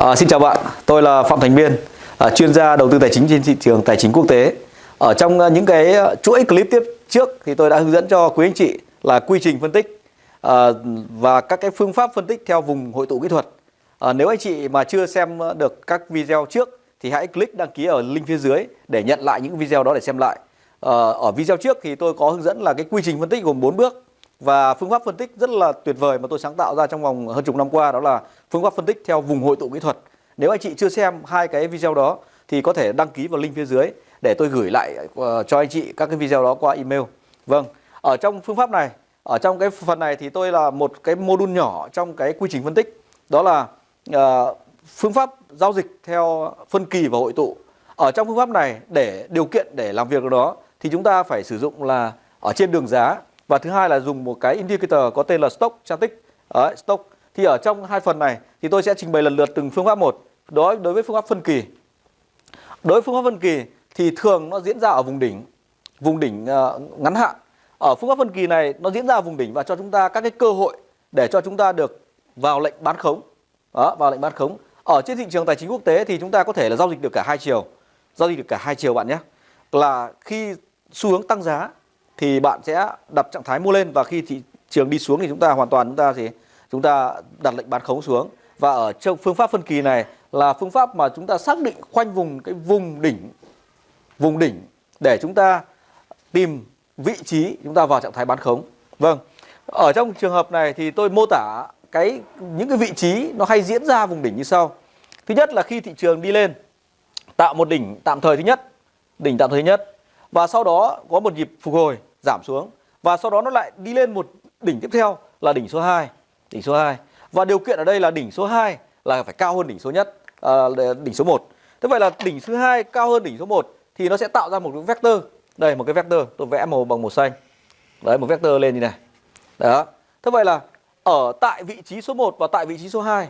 À, xin chào bạn, tôi là Phạm Thành Biên, à, chuyên gia đầu tư tài chính trên thị trường tài chính quốc tế. Ở trong à, những cái à, chuỗi clip tiếp trước thì tôi đã hướng dẫn cho quý anh chị là quy trình phân tích à, và các cái phương pháp phân tích theo vùng hội tụ kỹ thuật. À, nếu anh chị mà chưa xem được các video trước thì hãy click đăng ký ở link phía dưới để nhận lại những video đó để xem lại. À, ở video trước thì tôi có hướng dẫn là cái quy trình phân tích gồm 4 bước và phương pháp phân tích rất là tuyệt vời mà tôi sáng tạo ra trong vòng hơn chục năm qua đó là phương pháp phân tích theo vùng hội tụ kỹ thuật. Nếu anh chị chưa xem hai cái video đó thì có thể đăng ký vào link phía dưới để tôi gửi lại ờ, cho anh chị các cái video đó qua email. Vâng, ở trong phương pháp này, ở trong cái phần này thì tôi là một cái module nhỏ trong cái quy trình phân tích. Đó là uh, phương pháp giao dịch theo phân kỳ và hội tụ. Ở trong phương pháp này để điều kiện để làm việc đó thì chúng ta phải sử dụng là ở trên đường giá và thứ hai là dùng một cái indicator có tên là stock static Đấy, stock. Thì ở trong hai phần này thì tôi sẽ trình bày lần lượt từng phương pháp một. Đối đối với phương pháp phân kỳ. Đối với phương pháp phân kỳ thì thường nó diễn ra ở vùng đỉnh vùng đỉnh uh, ngắn hạn. Ở phương pháp phân kỳ này nó diễn ra ở vùng đỉnh và cho chúng ta các cái cơ hội để cho chúng ta được vào lệnh bán khống. Đó vào lệnh bán khống. Ở trên thị trường tài chính quốc tế thì chúng ta có thể là giao dịch được cả hai chiều. Giao dịch được cả hai chiều bạn nhé. Là khi xu hướng tăng giá thì bạn sẽ đặt trạng thái mua lên và khi thị trường đi xuống thì chúng ta hoàn toàn chúng ta thì chúng ta đặt lệnh bán khống xuống. Và ở trong phương pháp phân kỳ này là phương pháp mà chúng ta xác định khoanh vùng cái vùng đỉnh vùng đỉnh để chúng ta tìm vị trí chúng ta vào trạng thái bán khống. Vâng ở trong trường hợp này thì tôi mô tả cái, những cái vị trí nó hay diễn ra vùng đỉnh như sau. Thứ nhất là khi thị trường đi lên, tạo một đỉnh tạm thời thứ nhất, đỉnh tạm thời thứ nhất, và sau đó có một nhịp phục hồi giảm xuống. Và sau đó nó lại đi lên một đỉnh tiếp theo là đỉnh số 2 đỉnh số 2 và điều kiện ở đây là đỉnh số 2 là phải cao hơn đỉnh số nhất à, đỉnh số 1 thế vậy là đỉnh số 2 cao hơn đỉnh số 1 thì nó sẽ tạo ra một cái vector. Đây một cái vector tôi vẽ màu bằng màu xanh. Đấy một vector lên như này. Đó. Thế vậy là ở tại vị trí số 1 và tại vị trí số 2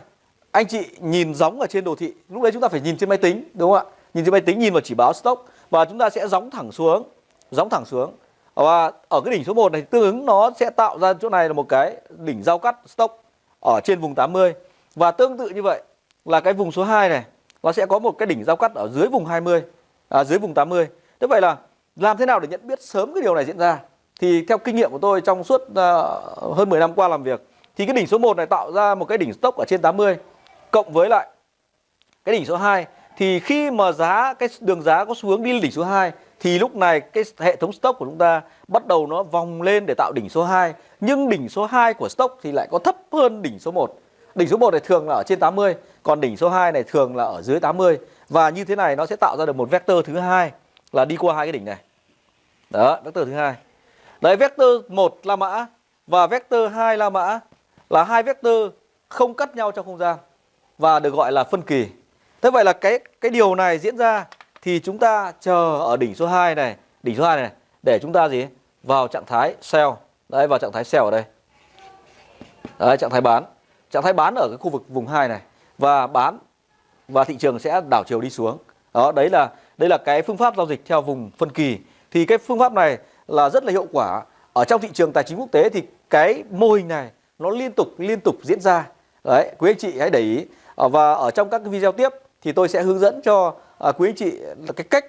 anh chị nhìn giống ở trên đồ thị. Lúc đấy chúng ta phải nhìn trên máy tính đúng không ạ? Nhìn trên máy tính nhìn vào chỉ báo stock và chúng ta sẽ gióng thẳng xuống gióng thẳng xuống và ở cái đỉnh số 1 này tương ứng nó sẽ tạo ra chỗ này là một cái đỉnh giao cắt stop ở trên vùng 80 và tương tự như vậy là cái vùng số 2 này nó sẽ có một cái đỉnh giao cắt ở dưới vùng 20 à, dưới vùng 80 thế vậy là làm thế nào để nhận biết sớm cái điều này diễn ra? Thì theo kinh nghiệm của tôi trong suốt uh, hơn 10 năm qua làm việc thì cái đỉnh số 1 này tạo ra một cái đỉnh stop ở trên 80 cộng với lại cái đỉnh số 2 thì khi mà giá cái đường giá có xu hướng đi lên đỉnh số 2 thì lúc này cái hệ thống stock của chúng ta bắt đầu nó vòng lên để tạo đỉnh số 2 nhưng đỉnh số 2 của stock thì lại có thấp hơn đỉnh số 1 đỉnh số 1 này thường là ở trên 80 còn đỉnh số 2 này thường là ở dưới 80 và như thế này nó sẽ tạo ra được một vector thứ hai là đi qua hai cái đỉnh này. Đó, vector thứ hai. Đấy, vector 1 La Mã và vector 2 La Mã là hai vector không cắt nhau trong không gian và được gọi là phân kỳ. Thế vậy là cái cái điều này diễn ra thì chúng ta chờ ở đỉnh số 2 này, đỉnh số 2 này để chúng ta gì? Vào trạng thái sell. Đấy vào trạng thái sell ở đây. Đấy trạng thái bán. Trạng thái bán ở cái khu vực vùng 2 này và bán và thị trường sẽ đảo chiều đi xuống. Đó, đấy là đây là cái phương pháp giao dịch theo vùng phân kỳ. Thì cái phương pháp này là rất là hiệu quả. Ở trong thị trường tài chính quốc tế thì cái mô hình này nó liên tục liên tục diễn ra. Đấy, quý anh chị hãy để ý. Và ở trong các cái video tiếp thì tôi sẽ hướng dẫn cho à, quý anh chị là cái cách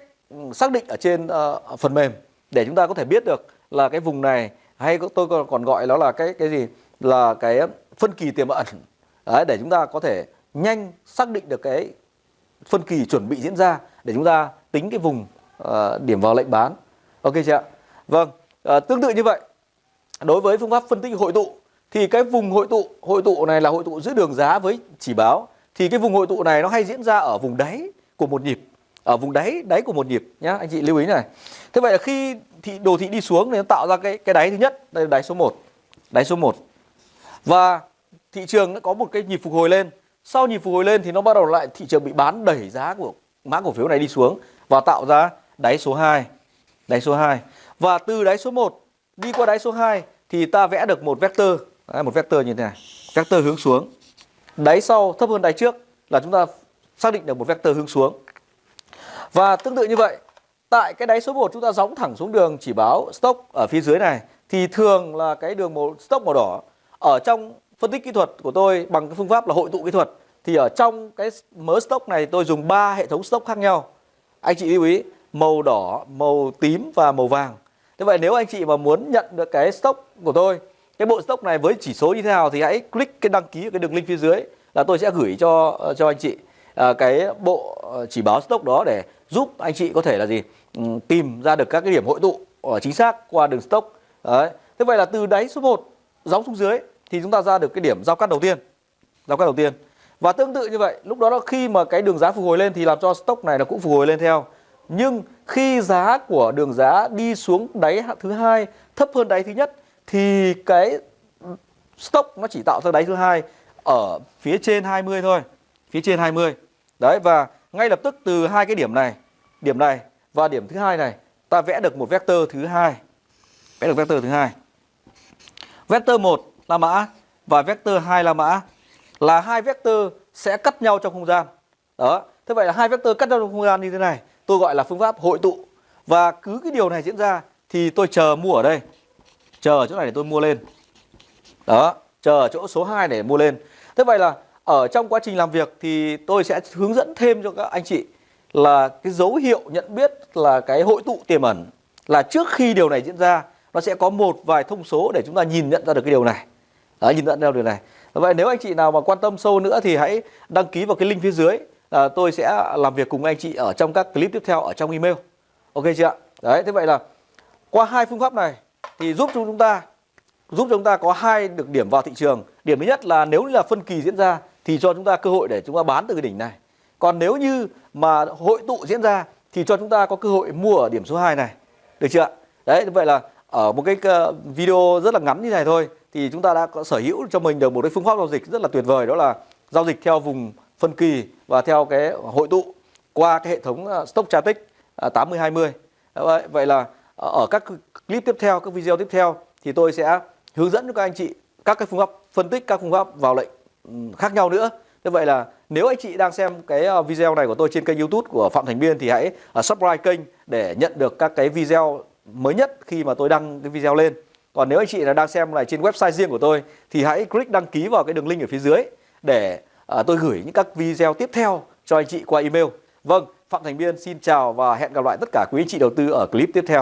xác định ở trên uh, phần mềm để chúng ta có thể biết được là cái vùng này hay tôi còn gọi nó là cái cái gì? Là cái phân kỳ tiềm ẩn. Đấy, để chúng ta có thể nhanh xác định được cái phân kỳ chuẩn bị diễn ra để chúng ta tính cái vùng uh, điểm vào lệnh bán. Ok chưa ạ? Vâng uh, tương tự như vậy đối với phương pháp phân tích hội tụ thì cái vùng hội tụ hội tụ này là hội tụ giữa đường giá với chỉ báo. Thì cái vùng hội tụ này nó hay diễn ra ở vùng đáy của một nhịp ở vùng đáy đáy của một nhịp nhá anh chị lưu ý này. Thế vậy là khi thị đồ thị đi xuống thì nó tạo ra cái cái đáy thứ nhất đây là đáy số 1 đáy số 1 và thị trường nó có một cái nhịp phục hồi lên. Sau nhịp phục hồi lên thì nó bắt đầu lại thị trường bị bán đẩy giá của mã cổ phiếu này đi xuống và tạo ra đáy số 2 đáy số 2 và từ đáy số 1 đi qua đáy số 2 thì ta vẽ được một vector Đấy, một vector như thế này vector hướng xuống. Đáy sau thấp hơn đáy trước là chúng ta xác định được một vector hướng xuống. Và tương tự như vậy, tại cái đáy số 1 chúng ta gióng thẳng xuống đường chỉ báo stop ở phía dưới này thì thường là cái đường màu stop màu đỏ ở trong phân tích kỹ thuật của tôi bằng cái phương pháp là hội tụ kỹ thuật thì ở trong cái mớ stock này tôi dùng ba hệ thống stock khác nhau. Anh chị lưu ý màu đỏ, màu tím và màu vàng. Thế vậy nếu anh chị mà muốn nhận được cái stock của tôi, cái bộ stock này với chỉ số như thế nào thì hãy click cái đăng ký ở cái đường link phía dưới là tôi sẽ gửi cho cho anh chị à, cái bộ ờ, chỉ báo stock đó để giúp anh chị có thể là gì ừ, tìm ra được các cái điểm hội tụ ở chính xác qua đường stock. Đấy. Thế vậy là từ đáy số 1 gióng xuống dưới thì chúng ta ra được cái điểm giao cắt đầu tiên. Giao cắt đầu tiên. Và tương tự như vậy, lúc đó khi mà cái đường giá phục hồi lên thì làm cho stock này nó cũng phục hồi lên theo. Nhưng khi giá của đường giá đi xuống đáy thứ hai thấp hơn đáy thứ nhất thì cái stock nó chỉ tạo ra đáy thứ hai ở phía trên 20 thôi, phía trên 20. Đấy và ngay lập tức từ hai cái điểm này, điểm này và điểm thứ hai này, ta vẽ được một vector thứ hai. Vẽ được vector thứ hai. Vector 1 là mã và vector 2 là mã là hai vector sẽ cắt nhau trong không gian. Đó. Thế vậy là hai vector cắt nhau trong không gian như thế này, tôi gọi là phương pháp hội tụ. Và cứ cái điều này diễn ra thì tôi chờ mua ở đây. Chờ ở chỗ này để tôi mua lên. Đó, chờ ở chỗ số 2 để mua lên. Thế vậy là ở trong quá trình làm việc thì tôi sẽ hướng dẫn thêm cho các anh chị là cái dấu hiệu nhận biết là cái hội tụ tiềm ẩn là trước khi điều này diễn ra nó sẽ có một vài thông số để chúng ta nhìn nhận ra được cái điều này. Đó, nhìn nhận ra điều này. Vậy nếu anh chị nào mà quan tâm sâu nữa thì hãy đăng ký vào cái link phía dưới. À, tôi sẽ làm việc cùng anh chị ở trong các clip tiếp theo ở trong email. Ok chưa ạ? Đấy, thế vậy là qua hai phương pháp này thì giúp cho chúng ta giúp chúng ta có hai được điểm vào thị trường. Điểm thứ nhất là nếu là phân kỳ diễn ra thì cho chúng ta cơ hội để chúng ta bán từ cái đỉnh này. Còn nếu như mà hội tụ diễn ra thì cho chúng ta có cơ hội mua ở điểm số 2 này. Được chưa ạ? Đấy, vậy là ở một cái ờ, video rất là ngắn như này thôi thì chúng ta đã có sở hữu cho mình được một cái phương pháp giao dịch rất là tuyệt vời đó là giao dịch theo vùng phân kỳ và theo cái hội tụ qua cái hệ thống ờ, Stock Chartic 8020. Ờ, vậy, vậy là ở các clip tiếp theo, các video tiếp theo thì tôi sẽ hướng dẫn cho các anh chị các cái phương pháp phân tích các phương pháp vào lệnh khác nhau nữa. Như vậy là nếu anh chị đang xem cái ờ, video này của tôi trên kênh YouTube của Phạm Thành Biên thì hãy ờ, subscribe kênh để nhận được các cái video mới nhất khi mà tôi đăng cái video lên. Còn nếu anh chị là đang xem này trên website riêng của tôi thì hãy click đăng ký vào cái đường link ở phía dưới để ờ, tôi gửi những các video tiếp theo cho anh chị qua email. Vâng, Phạm Thành Biên xin chào và hẹn gặp lại tất cả quý anh chị đầu tư ở clip tiếp theo.